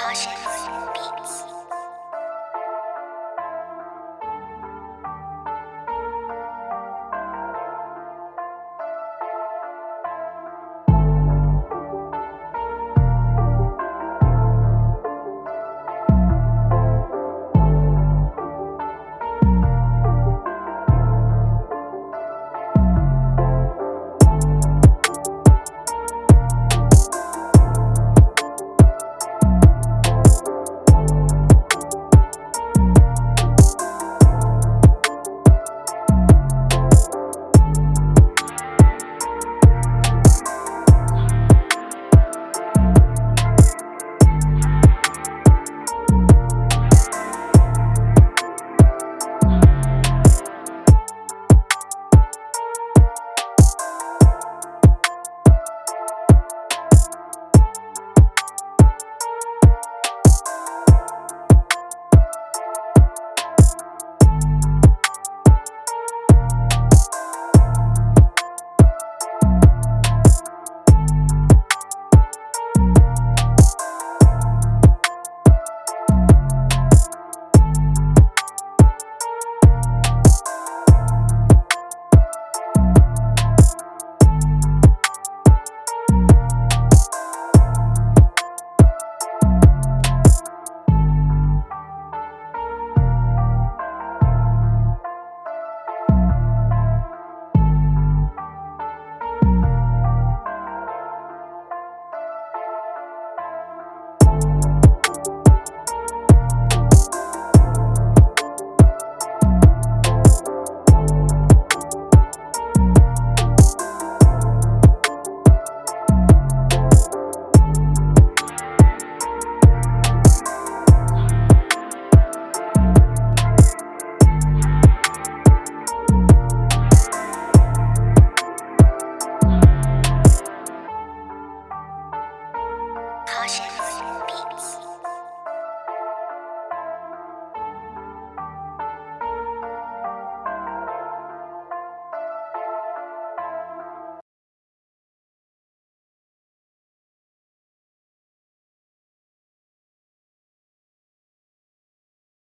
Caution